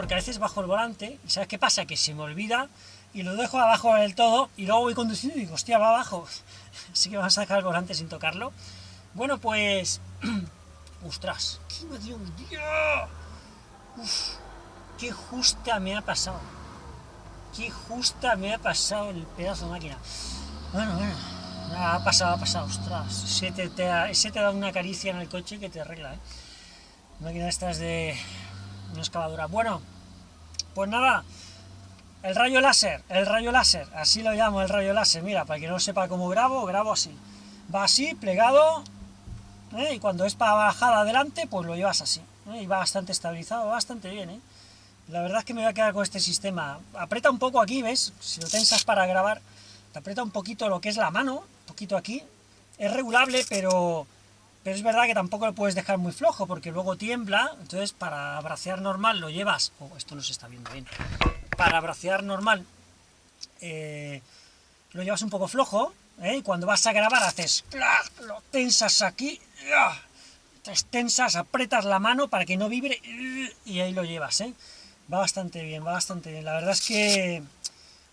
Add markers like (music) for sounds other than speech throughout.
porque a veces bajo el volante y ¿sabes qué pasa? Que se me olvida y lo dejo abajo del todo y luego voy conduciendo y digo, hostia, va abajo. (laughs) Así que vamos a sacar el volante sin tocarlo. Bueno, pues... (clears throat) ¡Ostras! ¡Qué me un! ¡Uf! ¡Qué justa me ha pasado! ¡Qué justa me ha pasado el pedazo de máquina! Bueno, bueno, ha pasado, ha pasado, ostras. Se te, te, se te da una caricia en el coche que te arregla, ¿eh? Máquina estas de una excavadora. Bueno, pues nada, el rayo láser, el rayo láser, así lo llamo el rayo láser, mira, para que no sepa cómo grabo, grabo así. Va así, plegado, ¿eh? y cuando es para bajar adelante, pues lo llevas así. ¿eh? Y va bastante estabilizado, bastante bien, ¿eh? La verdad es que me voy a quedar con este sistema. Aprieta un poco aquí, ¿ves? Si lo tensas para grabar, te aprieta un poquito lo que es la mano, un poquito aquí. Es regulable, pero, pero es verdad que tampoco lo puedes dejar muy flojo, porque luego tiembla, entonces para bracear normal lo llevas... Oh, esto no se está viendo bien para bracear normal eh, lo llevas un poco flojo, ¿eh? y cuando vas a grabar haces, lo tensas aquí, te tensas, apretas la mano para que no vibre, y ahí lo llevas, ¿eh? va bastante bien, va bastante bien, la verdad es que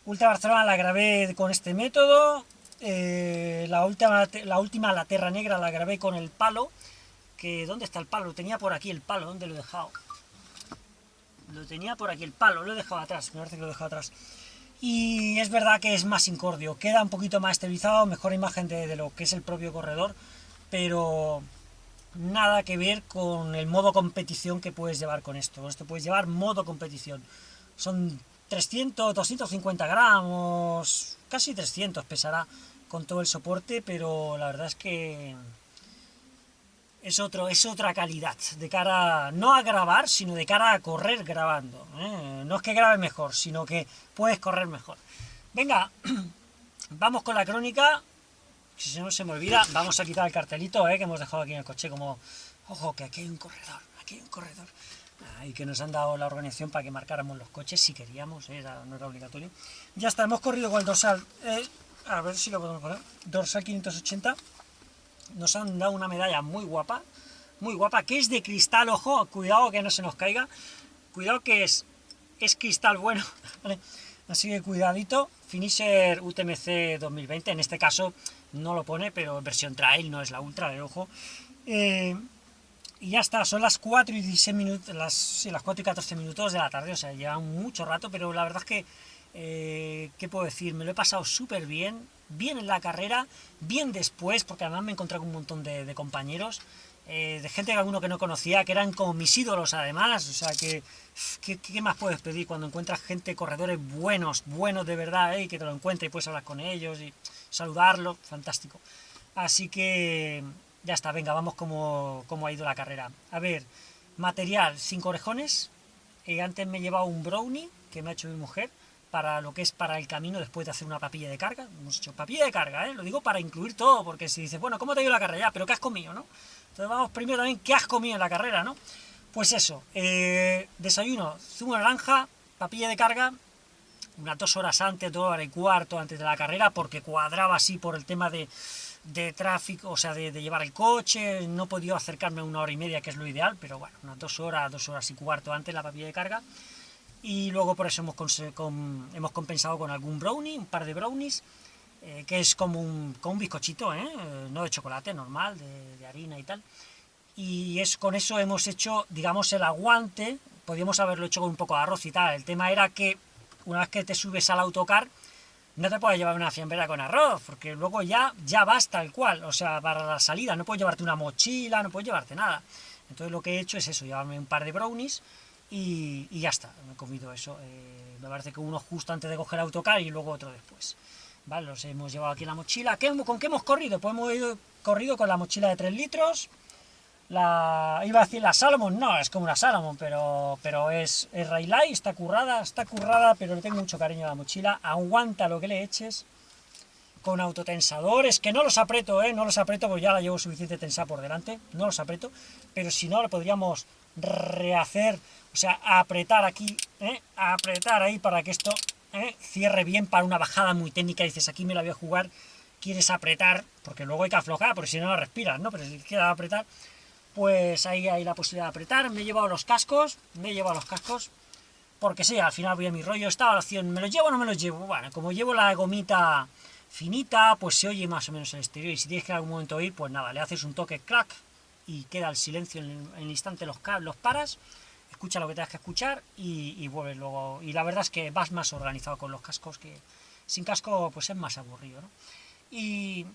Ultra Barcelona la grabé con este método, la, última, la última, la Terra Negra, la grabé con el palo, que ¿dónde está el palo? Lo tenía por aquí el palo, ¿dónde lo he dejado? Lo tenía por aquí el palo, lo he dejado atrás, me parece que lo he dejado atrás. Y es verdad que es más incordio, queda un poquito más estabilizado, mejor imagen de, lo que es el propio corredor, pero nada que ver con el modo competición que puedes llevar con esto. Esto puedes llevar modo competición. Son 300, 250 gramos, casi 300 pesará con todo el soporte, pero la verdad es que es, otro, es otra calidad, de cara, no a grabar, sino de cara a correr grabando. ¿eh? No es que grabe mejor, sino que puedes correr mejor. Venga, (clears throat) vamos con la crónica, si no se me olvida, vamos a quitar el cartelito ¿eh? que hemos dejado aquí en el coche, como, ojo, que aquí hay un corredor, aquí hay un corredor. Y que nos han dado la organización para que marcáramos los coches si queríamos, ¿eh? no era obligatorio. Ya está, hemos corrido con el dorsal, a ver si lo podemos poner, dorsal 580, nos han dado una medalla muy guapa, muy guapa, que es de cristal, ojo, cuidado que no se nos caiga, cuidado que es, es cristal bueno, (laughs) así que cuidadito, Finisher UTMC 2020, en este caso no lo pone, pero versión trail, no es la ultra, de ojo, eh, y ya está, son las 4 y 16 minutos, las, sí, las 4 y 14 minutos de la tarde, o sea, lleva mucho rato, pero la verdad es que, eh, ¿qué puedo decir? Me lo he pasado súper bien, bien en la carrera, bien después, porque además me he encontrado con un montón de, compañeros, eh, de gente que alguno que no conocía, que eran como mis ídolos además, o sea, que ¿qué, más puedes pedir cuando encuentras gente, corredores buenos, buenos de verdad, eh, y que te lo encuentres y puedes hablar con ellos y saludarlos, fantástico. Así que ya está, venga, vamos como, como ha ido la carrera. A ver, material, cinco orejones, eh, antes me he llevado un brownie que me ha hecho mi mujer, para lo que es para el camino después de hacer una papilla de carga. Hemos hecho papilla de carga, ¿eh? lo digo para incluir todo, porque si dices, bueno, ¿cómo te ha ido la carrera? Ya, pero ¿qué has comido, no? Entonces vamos primero también, ¿qué has comido en la carrera, no? Pues eso, eh, desayuno, zumo naranja, papilla de carga, unas dos horas antes, dos horas y cuarto antes de la carrera, porque cuadraba así por el tema de, de tráfico, o sea, de, llevar el coche, no he podido acercarme a una hora y media, que es lo ideal, pero bueno, unas dos horas, dos horas y cuarto antes la papilla de carga, y luego por eso hemos, hemos compensado con algún brownie, un par de brownies, eh, que es como un, un bizcochito, ¿eh? ¿eh? no de chocolate, normal, de, harina y tal, y es con eso hemos hecho, digamos, el aguante, podríamos haberlo hecho con un poco de arroz y tal, el tema era que una vez que te subes al autocar, no te puedes llevar una fiambrera con arroz, porque luego ya, ya vas tal cual, o sea, para la salida, no puedes llevarte una mochila, no puedes llevarte nada. Entonces lo que he hecho es eso, llevarme un par de brownies, y, ya está, me he comido eso. Eh, me parece que uno justo antes de coger autocar y luego otro después. Vale, los hemos llevado aquí en la mochila. ¿Con qué hemos corrido? Pues hemos ido, corrido con la mochila de 3 litros. La, iba a decir la Salomon, no, es como una Salomon, pero, pero es, es Railay, está currada, está currada, pero le tengo mucho cariño a la mochila, aguanta lo que le eches, con autotensadores, que no los aprieto, eh, no los aprieto, porque ya la llevo suficiente tensada por delante, no los aprieto, pero si no, lo podríamos rehacer o sea, apretar aquí, ¿eh? apretar ahí para que esto ¿eh? cierre bien para una bajada muy técnica, dices, aquí me la voy a jugar, quieres apretar, porque luego hay que aflojar, porque si no, no respiras, ¿no? Pero si quieres apretar, pues ahí hay la posibilidad de apretar, me he llevado los cascos, me he llevado los cascos, porque sí, al final voy a mi rollo, estaba la opción, ¿me los llevo o no me los llevo? Bueno, como llevo la gomita finita, pues se oye más o menos el exterior, y si tienes que en algún momento ir, pues nada, le haces un toque crack, y queda el silencio en el, instante, los, los paras, escucha lo que tengas que escuchar, y, y vuelves luego, y la verdad es que vas más organizado con los cascos, que sin casco pues es más aburrido, ¿no? Y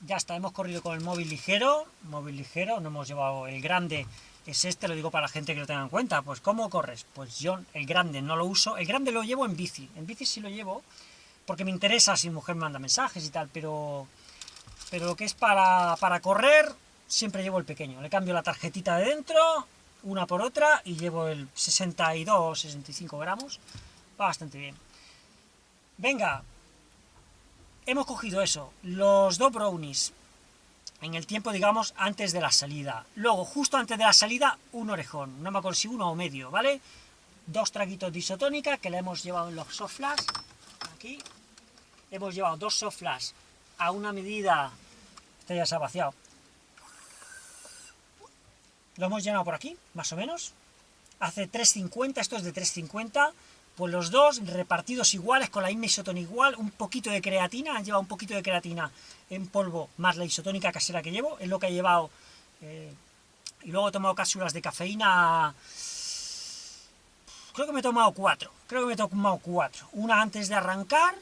ya está, hemos corrido con el móvil ligero, móvil ligero, no hemos llevado el grande, es este, lo digo para la gente que lo tenga en cuenta, pues ¿cómo corres? Pues yo el grande no lo uso, el grande lo llevo en bici, en bici sí lo llevo, porque me interesa si mujer me manda mensajes y tal, pero, pero lo que es para, para correr, siempre llevo el pequeño, le cambio la tarjetita de dentro, una por otra, y llevo el 62, 65 gramos, va bastante bien. Venga, hemos cogido eso, los dos brownies, en el tiempo, digamos, antes de la salida. Luego, justo antes de la salida, un orejón, no me acuerdo si uno o medio, ¿vale? Dos traguitos de isotónica que le hemos llevado en los soft flash, aquí. Hemos llevado dos soft flash a una medida, este ya se ha vaciado. Lo hemos llenado por aquí, más o menos. Hace 3.50, esto es de 3.50, pues los dos repartidos iguales, con la misma isotónica igual, un poquito de creatina, han llevado un poquito de creatina en polvo, más la isotónica casera que llevo, es lo que he llevado, eh, y luego he tomado cápsulas de cafeína, creo que me he tomado cuatro, creo que me he tomado cuatro, una antes de arrancar,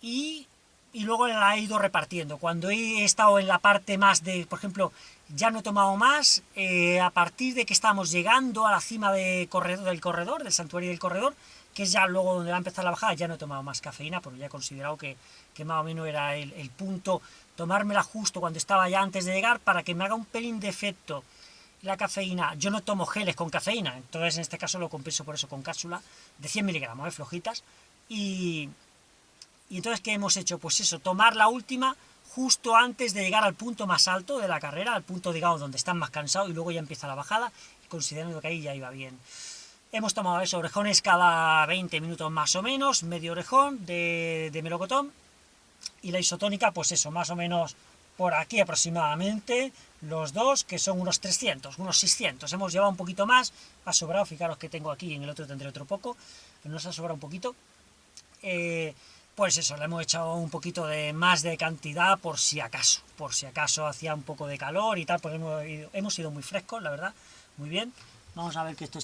y, y luego la he ido repartiendo, cuando he estado en la parte más de, por ejemplo, ya no he tomado más, eh, a partir de que estamos llegando a la cima del corredor, del santuario del corredor, que es ya luego donde va a empezar la bajada, ya no he tomado más cafeína, porque ya he considerado que, que más o menos era el, el, punto, tomármela justo cuando estaba ya antes de llegar, para que me haga un pelín de efecto la cafeína. Yo no tomo geles con cafeína, entonces en este caso lo compenso por eso con cápsula de 100 miligramos, ¿eh? flojitas, y, y entonces ¿qué hemos hecho? Pues eso, tomar la última justo antes de llegar al punto más alto de la carrera, al punto, digamos, donde están más cansados y luego ya empieza la bajada, considerando que ahí ya iba bien. Hemos tomado eso, orejones cada 20 minutos más o menos, medio orejón de, melocotón, y la isotónica, pues eso, más o menos por aquí aproximadamente, los dos, que son unos 300, unos 600, hemos llevado un poquito más, ha sobrado, fijaros que tengo aquí, en el otro tendré otro poco, pero nos ha sobrado un poquito, eh, pues eso, le hemos echado un poquito de más de cantidad por si acaso, por si acaso hacía un poco de calor y tal, porque hemos ido, hemos ido muy frescos, la verdad, muy bien. Vamos a ver que esto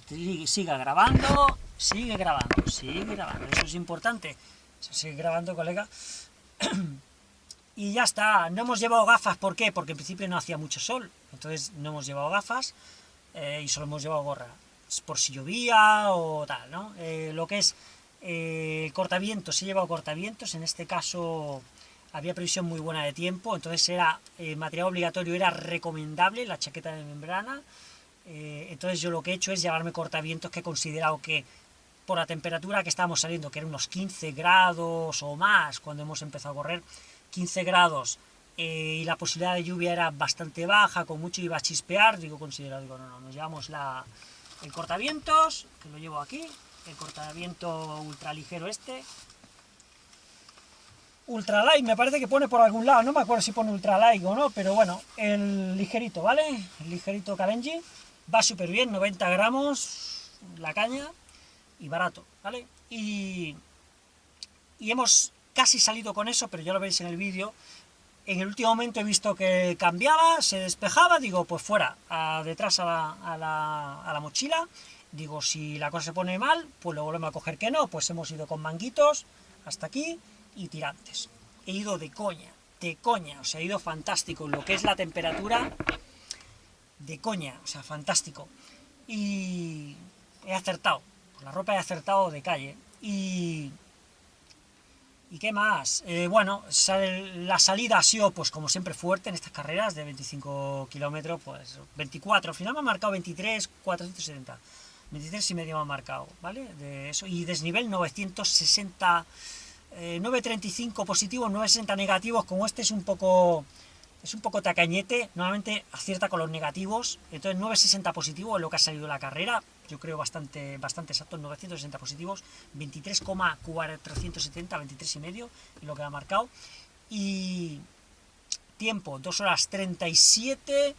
siga grabando, sigue grabando, sigue grabando, eso es importante, sigue grabando, colega. (clears throat) y ya está, no hemos llevado gafas, ¿por qué? Porque en principio no hacía mucho sol, entonces no hemos llevado gafas eh, y solo hemos llevado gorra, por si llovía o tal, ¿no? Eh, lo que es eh, cortavientos, he llevado cortavientos, en este caso había previsión muy buena de tiempo, entonces era eh, material obligatorio, era recomendable la chaqueta de membrana, eh, entonces yo lo que he hecho es llevarme cortavientos que he considerado que por la temperatura que estábamos saliendo, que eran unos 15 grados o más cuando hemos empezado a correr, 15 grados, eh, y la posibilidad de lluvia era bastante baja, con mucho iba a chispear, digo, considerado, digo, no, no, nos llevamos la, el cortavientos, que lo llevo aquí, el cortaviento ultra ligero este. Ultralight, me parece que pone por algún lado, no me acuerdo si pone ultralight o no, pero bueno, el ligerito, ¿vale? El ligerito Kalenji, va súper bien, 90 gramos la caña, y barato, ¿vale? Y, y hemos casi salido con eso, pero ya lo veis en el vídeo, en el último momento he visto que cambiaba, se despejaba, digo, pues fuera, a, detrás a la, a, la, a la mochila, Digo, si la cosa se pone mal, pues lo volvemos a coger que no, pues hemos ido con manguitos hasta aquí y tirantes. He ido de coña, de coña, o sea, he ido fantástico. Lo que es la temperatura, de coña, o sea, fantástico. Y he acertado, con la ropa he acertado de calle. Y... ¿Y qué más? Eh, bueno, la salida ha sido, pues como siempre, fuerte en estas carreras de 25 kilómetros, pues 24, al final me ha marcado 23, 470. 23 y medio me ha marcado, ¿vale? De eso, y desnivel 960, eh, 935 positivos, 960 negativos, como este es un poco es un poco tacañete, normalmente acierta con los negativos, entonces 960 positivos es lo que ha salido la carrera, yo creo bastante bastante exacto, 960 positivos, 23,470, 23 y medio, es lo que ha marcado, y tiempo, 2 horas 37,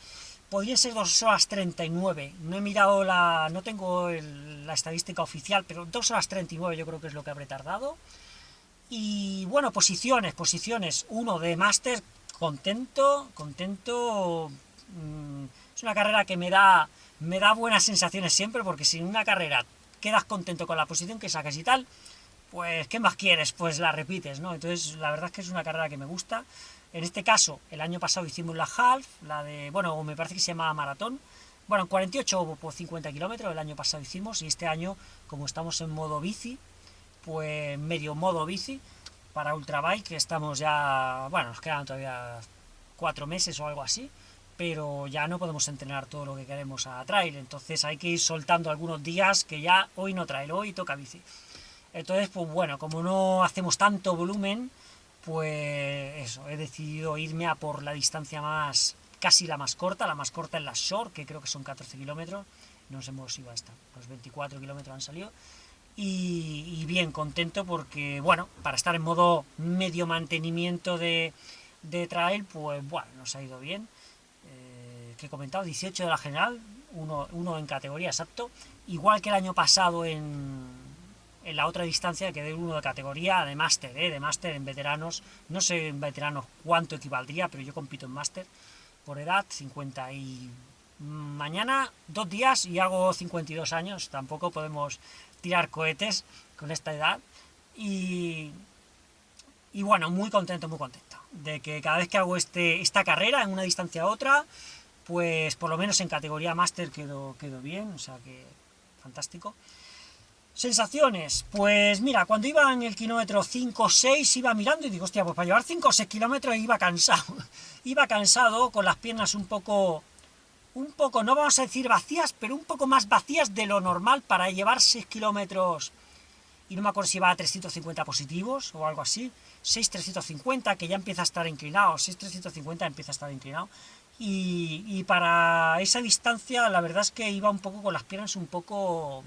podría ser 2 horas 39, no he mirado la, no tengo la estadística oficial, pero 2 horas 39 yo creo que es lo que habré tardado, y bueno, posiciones, posiciones, uno de máster, contento, contento, mm, es una carrera que me da, me da buenas sensaciones siempre, porque si en una carrera quedas contento con la posición que sacas y tal, pues, ¿qué más quieres? Pues la repites, ¿no? Entonces, la verdad es que es una carrera que me gusta, en este caso, el año pasado hicimos la half, la de, bueno, me parece que se llama maratón, bueno, en 48 o 50 kilómetros el año pasado hicimos, y este año, como estamos en modo bici, pues medio modo bici, para Ultrabike, estamos ya, bueno, nos quedan todavía cuatro meses o algo así, pero ya no podemos entrenar todo lo que queremos a trail, entonces hay que ir soltando algunos días que ya hoy no trail, hoy toca bici. Entonces, pues bueno, como no hacemos tanto volumen, pues eso, he decidido irme a por la distancia más, casi la más corta, la más corta en la short, que creo que son 14 kilómetros, nos hemos ido hasta los 24 kilómetros han salido, y, bien contento porque, bueno, para estar en modo medio mantenimiento de, de trail, pues bueno, nos ha ido bien, eh, que he comentado, 18 de la general, uno, uno en categoría exacto, igual que el año pasado en en la otra distancia que de uno de categoría de máster, ¿eh? de máster en veteranos, no sé en veteranos cuánto equivaldría, pero yo compito en máster por edad, 50 y mañana dos días y hago 52 años, tampoco podemos tirar cohetes con esta edad y, y bueno, muy contento, muy contento de que cada vez que hago este, esta carrera en una distancia a otra, pues por lo menos en categoría máster quedo, quedo bien, o sea que fantástico. Sensaciones, pues mira, cuando iba en el kilómetro 5 o 6 iba mirando y digo, hostia, pues para llevar 5 o 6 kilómetros iba cansado, (laughs) iba cansado, con las piernas un poco, un poco, no vamos a decir vacías, pero un poco más vacías de lo normal para llevar 6 kilómetros, y no me acuerdo si iba a 350 positivos o algo así, 6-350, que ya empieza a estar inclinado, 6-350 empieza a estar inclinado, y, y para esa distancia la verdad es que iba un poco con las piernas un poco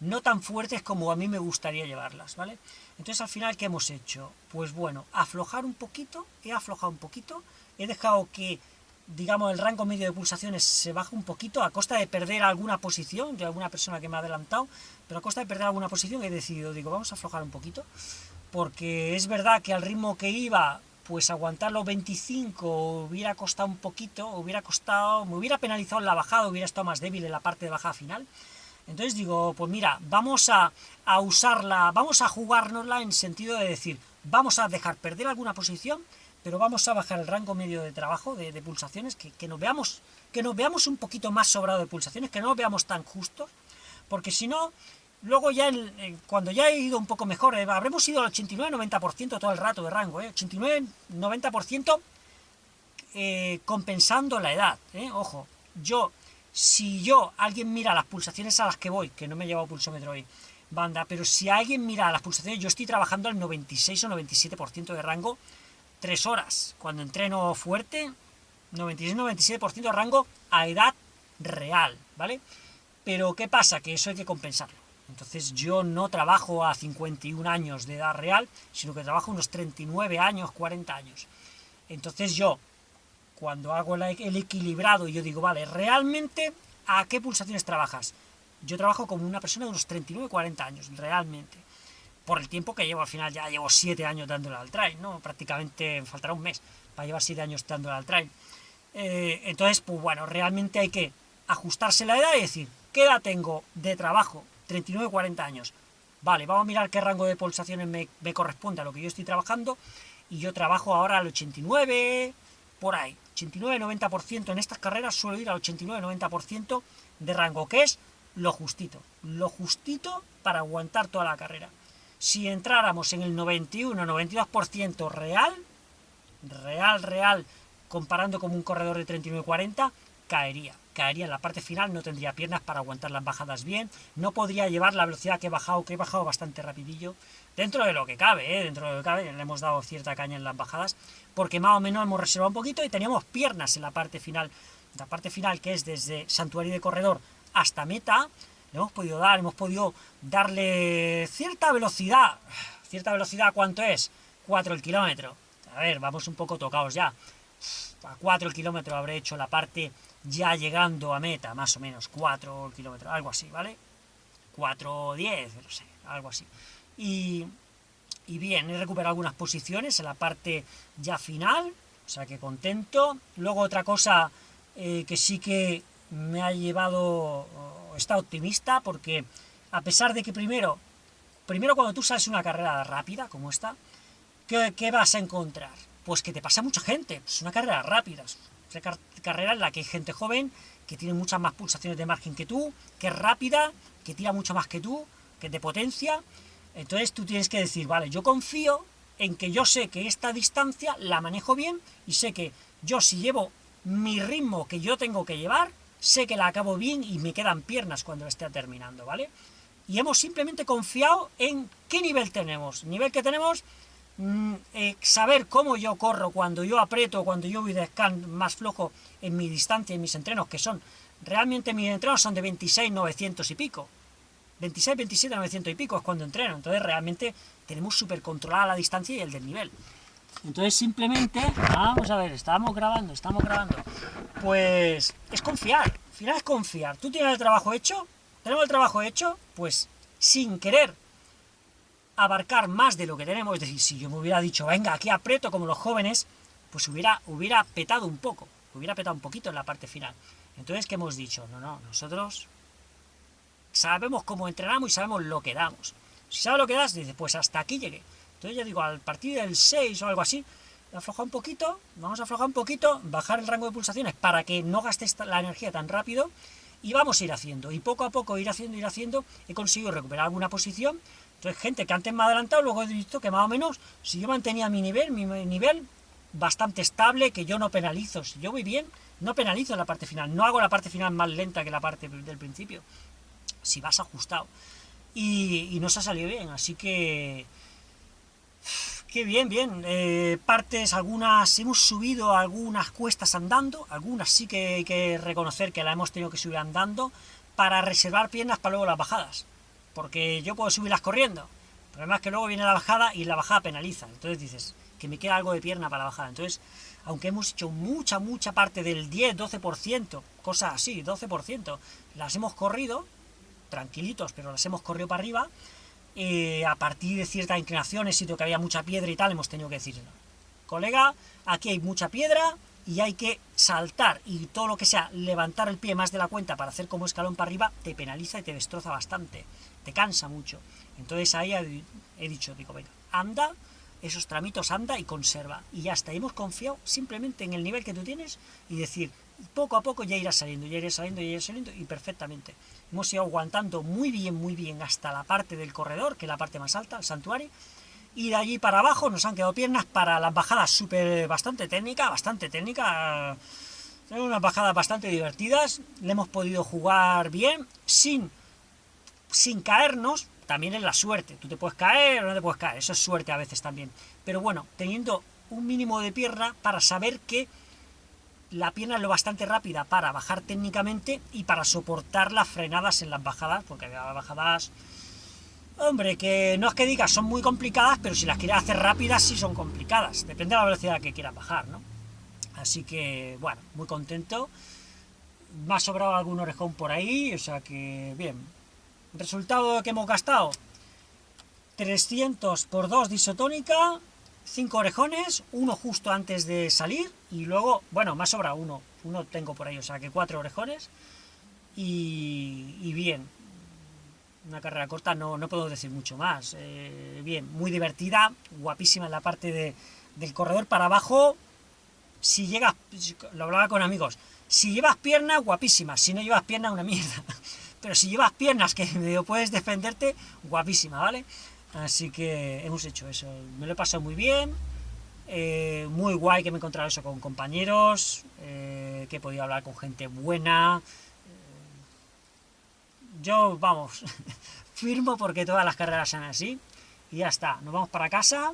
no tan fuertes como a mí me gustaría llevarlas, ¿vale? Entonces al final, ¿qué hemos hecho? Pues bueno, aflojar un poquito, he aflojado un poquito, he dejado que, digamos, el rango medio de pulsaciones se baje un poquito a costa de perder alguna posición de alguna persona que me ha adelantado, pero a costa de perder alguna posición he decidido, digo, vamos a aflojar un poquito, porque es verdad que al ritmo que iba, pues aguantar los 25 hubiera costado un poquito, hubiera costado, me hubiera penalizado en la bajada, hubiera estado más débil en la parte de bajada final, entonces digo, pues mira, vamos a, usarla, vamos a jugárnosla en sentido de decir, vamos a dejar perder alguna posición, pero vamos a bajar el rango medio de trabajo, de, pulsaciones, que, nos veamos, que nos veamos un poquito más sobrado de pulsaciones, que no nos veamos tan justos, porque si no, luego ya cuando ya he ido un poco mejor, eh, habremos ido al 89-90% todo el rato de rango, eh, 89-90% eh, compensando la edad, eh, ojo, yo si yo, alguien mira las pulsaciones a las que voy, que no me he llevado pulsómetro hoy, banda, pero si alguien mira las pulsaciones, yo estoy trabajando al 96 o 97% de rango, 3 horas. Cuando entreno fuerte, 96-97% de rango a edad real, ¿vale? Pero ¿qué pasa? Que eso hay que compensarlo. Entonces yo no trabajo a 51 años de edad real, sino que trabajo unos 39 años, 40 años. Entonces yo, cuando hago el equilibrado y yo digo, vale, realmente, ¿a qué pulsaciones trabajas? Yo trabajo como una persona de unos 39, 40 años, realmente. Por el tiempo que llevo, al final ya llevo 7 años dándole al trail, ¿no? Prácticamente faltará un mes para llevar 7 años dándole al trail. Eh, entonces, pues bueno, realmente hay que ajustarse la edad y decir, ¿qué edad tengo de trabajo? 39, 40 años. Vale, vamos a mirar qué rango de pulsaciones me corresponde a lo que yo estoy trabajando, y yo trabajo ahora al 89, por ahí. 89-90% en estas carreras suelo ir al 89-90% de rango, que es lo justito, lo justito para aguantar toda la carrera. Si entráramos en el 91-92% real, real, real, comparando con un corredor de 39-40, caería. Caería en la parte final, no tendría piernas para aguantar las bajadas bien, no podría llevar la velocidad que he bajado, que he bajado bastante rapidillo, dentro de lo que cabe, ¿eh? dentro de lo que cabe, le hemos dado cierta caña en las bajadas, porque más o menos hemos reservado un poquito y teníamos piernas en la parte final, la parte final que es desde Santuario de Corredor hasta meta, le hemos podido dar, hemos podido darle cierta velocidad, cierta velocidad, ¿cuánto es? 4 el kilómetro, a ver, vamos un poco tocados ya, a 4 kilómetros habré hecho la parte ya llegando a meta, más o menos, 4 kilómetros, algo así, ¿vale? 4 10, no sé, algo así. Y, y bien, he recuperado algunas posiciones en la parte ya final, o sea que contento. Luego otra cosa eh, que sí que me ha llevado, está optimista, porque a pesar de que primero, primero cuando tú sales una carrera rápida como esta, ¿qué, qué vas a encontrar? Pues que te pasa mucha gente, es una carrera rápida, es una carrera en la que hay gente joven, que tiene muchas más pulsaciones de margen que tú, que es rápida, que tira mucho más que tú, que te potencia, entonces tú tienes que decir, vale, yo confío en que yo sé que esta distancia la manejo bien, y sé que yo si llevo mi ritmo que yo tengo que llevar, sé que la acabo bien y me quedan piernas cuando esté terminando, ¿vale? Y hemos simplemente confiado en qué nivel tenemos. nivel que tenemos, mm, eh, saber cómo yo corro, cuando yo aprieto, cuando yo voy de scan más flojo en mi distancia, en mis entrenos, que son, realmente mis entrenos son de 26, 900 y pico. 26, 27, 900 y pico es cuando entreno. Entonces realmente tenemos súper controlada la distancia y el del nivel. Entonces simplemente, vamos a ver, estamos grabando, estamos grabando, pues es confiar, al final es confiar. Tú tienes el trabajo hecho, tenemos el trabajo hecho, pues sin querer abarcar más de lo que tenemos, es decir, si yo me hubiera dicho, venga, aquí aprieto como los jóvenes, pues hubiera, hubiera petado un poco, hubiera petado un poquito en la parte final. Entonces, ¿qué hemos dicho? No, no, nosotros sabemos cómo entrenamos y sabemos lo que damos. Si sabes lo que das, dices, pues hasta aquí llegué. Entonces yo digo, al partir del 6 o algo así, aflojar un poquito, vamos a aflojar un poquito, bajar el rango de pulsaciones para que no gastes la energía tan rápido, y vamos a ir haciendo, y poco a poco ir haciendo, ir haciendo, he conseguido recuperar alguna posición, entonces gente que antes me ha adelantado, luego he visto que más o menos, si yo mantenía mi nivel, mi nivel bastante estable, que yo no penalizo, si yo voy bien, no penalizo en la parte final, no hago la parte final más lenta que la parte del principio, si vas ajustado, y, y nos ha salido bien, así que (sighs) Qué bien, bien. Eh, partes, algunas, hemos subido algunas cuestas andando, algunas sí que hay que reconocer que la hemos tenido que subir andando, para reservar piernas para luego las bajadas. Porque yo puedo subirlas corriendo. El problema es que luego viene la bajada y la bajada penaliza. Entonces dices, que me queda algo de pierna para la bajada. Entonces, aunque hemos hecho mucha, mucha parte del 10, 12%, cosas así, 12%, las hemos corrido, tranquilitos, pero las hemos corrido para arriba, eh, a partir de ciertas inclinaciones, sitio que había mucha piedra y tal, hemos tenido que decir, colega, aquí hay mucha piedra y hay que saltar, y todo lo que sea levantar el pie más de la cuenta para hacer como escalón para arriba, te penaliza y te destroza bastante, te cansa mucho. Entonces ahí he dicho, digo, venga, anda, esos tramitos anda y conserva, y ya está, hemos confiado simplemente en el nivel que tú tienes, y decir, poco a poco ya irá saliendo, ya irá saliendo, ya irá saliendo, y perfectamente. Hemos ido aguantando muy bien, muy bien hasta la parte del corredor, que es la parte más alta, el santuario, y de allí para abajo nos han quedado piernas para las bajadas súper, bastante técnica, bastante técnica, tenemos unas bajadas bastante divertidas, le hemos podido jugar bien, sin, sin caernos, también es la suerte, tú te puedes caer o no te puedes caer, eso es suerte a veces también, pero bueno, teniendo un mínimo de pierna para saber que la pierna es lo bastante rápida para bajar técnicamente y para soportar las frenadas en las bajadas, porque había bajadas, hombre, que no es que digas son muy complicadas, pero si las quieres hacer rápidas sí son complicadas, depende de la velocidad que quieras bajar, ¿no? Así que, bueno, muy contento. Me ha sobrado algún orejón por ahí, o sea que, bien. Resultado que hemos gastado, 300 por 2 disotónica, cinco orejones, uno justo antes de salir, y luego, bueno, más sobra uno, uno tengo por ahí, o sea que cuatro orejones, y, bien, una carrera corta no, no puedo decir mucho más, eh, bien, muy divertida, guapísima en la parte de, del corredor. Para abajo, si llegas, lo hablaba con amigos, si llevas piernas, guapísima, si no llevas piernas, una mierda, pero si llevas piernas que (laughs) puedes defenderte, guapísima, ¿vale? Así que hemos hecho eso. Me lo he pasado muy bien. Eh, muy guay que me he encontrado eso con compañeros. Eh, que he podido hablar con gente buena. Eh, yo, vamos, (laughs) firmo porque todas las carreras sean así. Y ya está. Nos vamos para casa.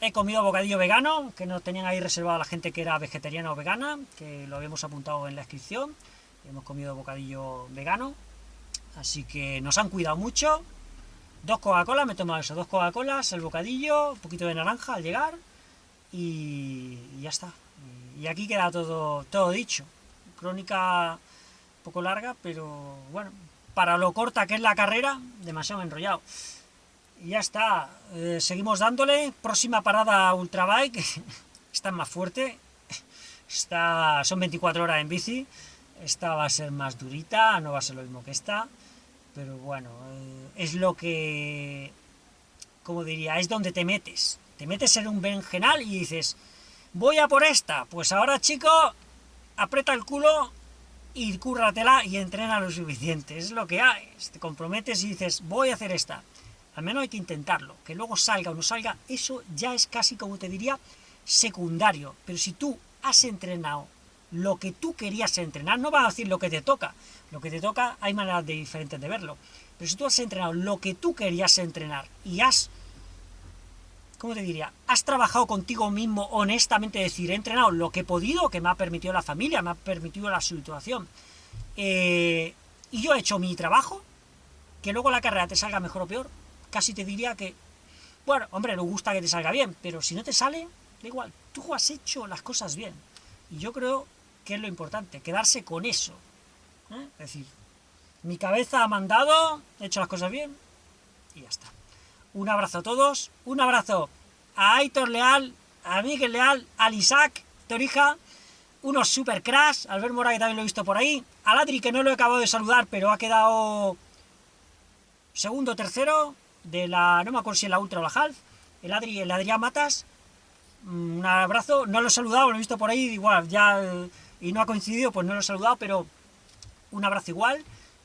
He comido bocadillo vegano, que no tenían ahí reservado a la gente que era vegetariana o vegana, que lo habíamos apuntado en la inscripción. Hemos comido bocadillo vegano. Así que nos han cuidado mucho Dos Coca-Cola, me he tomado eso, dos Coca-Colas, el bocadillo, un poquito de naranja al llegar y, ya está. y aquí queda todo, todo dicho. Crónica un poco larga, pero bueno, para lo corta que es la carrera, demasiado enrollado. Y ya está, eh, seguimos dándole, próxima parada Ultrabike, (laughs) esta es más fuerte, esta, son 24 horas en bici, esta va a ser más durita, no va a ser lo mismo que esta, pero bueno, eh, es lo que, como diría, es donde te metes, te metes en un berenjenal y dices, voy a por esta, pues ahora chico, aprieta el culo y cúrratela y entrena lo suficiente, es lo que hay, te comprometes y dices, voy a hacer esta, al menos hay que intentarlo, que luego salga o no salga, eso ya es casi, como te diría, secundario, pero si tú has entrenado lo que tú querías entrenar, no vas a decir lo que te toca, lo que te toca hay maneras de diferentes de verlo, pero si tú has entrenado lo que tú querías entrenar y has, ¿cómo te diría? Has trabajado contigo mismo honestamente, decir, he entrenado lo que he podido, que me ha permitido la familia, me ha permitido la situación, eh, y yo he hecho mi trabajo, que luego la carrera te salga mejor o peor, casi te diría que, bueno, hombre, nos gusta que te salga bien, pero si no te sale, da igual, tú has hecho las cosas bien. Y yo creo que es lo importante, quedarse con eso. ¿eh? Es decir, mi cabeza ha mandado, he hecho las cosas bien, y ya está. Un abrazo a todos, un abrazo a Aitor Leal, a Miguel Leal, a Isaac Torija, unos super crash, Albert Mora que también lo he visto por ahí, a Ladri que no lo he acabado de saludar, pero ha quedado segundo, tercero, de la, no me acuerdo si es la Ultra o la Half, el, Adri, el Adrián Matas, mm, un abrazo, no lo he saludado, lo he visto por ahí, igual, ya, y no ha coincidido, pues no lo he saludado, pero un abrazo igual,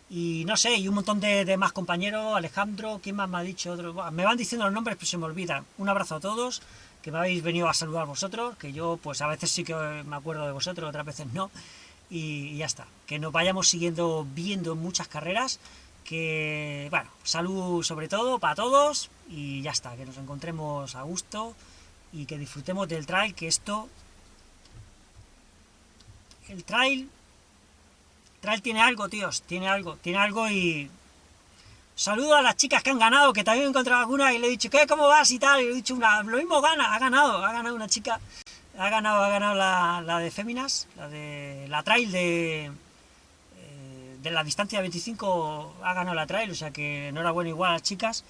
y no sé, y un montón de, más compañeros, Alejandro, ¿quién más me ha dicho? Otro? Me van diciendo los nombres, pero se me olvidan. Un abrazo a todos, que me habéis venido a saludar vosotros, que yo, pues a veces sí que me acuerdo de vosotros, otras veces no, y, y ya está. Que nos vayamos siguiendo viendo muchas carreras, que, bueno, salud sobre todo para todos y ya está, que nos encontremos a gusto y que disfrutemos del trail, que esto, el trail, trail tiene algo, tíos, tiene algo, tiene algo y saludo a las chicas que han ganado, que también he encontrado alguna y le he dicho, ¿qué, cómo vas y tal? Y le he dicho, una, lo mismo gana, ha ganado, ha ganado una chica, ha ganado, ha ganado la, de Féminas, la de la trail de de la distancia 25 ha ganado la trail, o sea que enhorabuena igual a las chicas.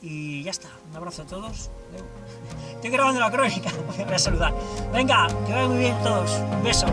Y ya está, un abrazo a todos. Estoy grabando la crónica, (laughs) voy a saludar. Venga, que vayan muy bien todos. Un beso.